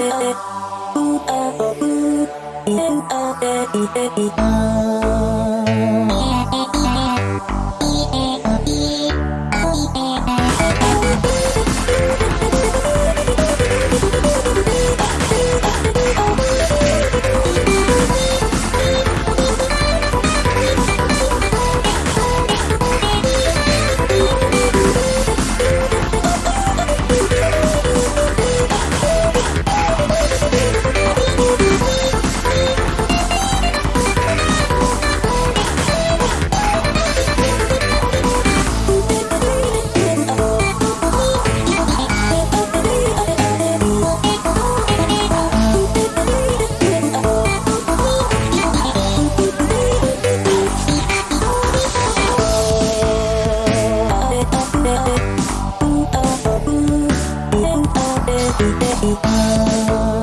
Thank Brasil.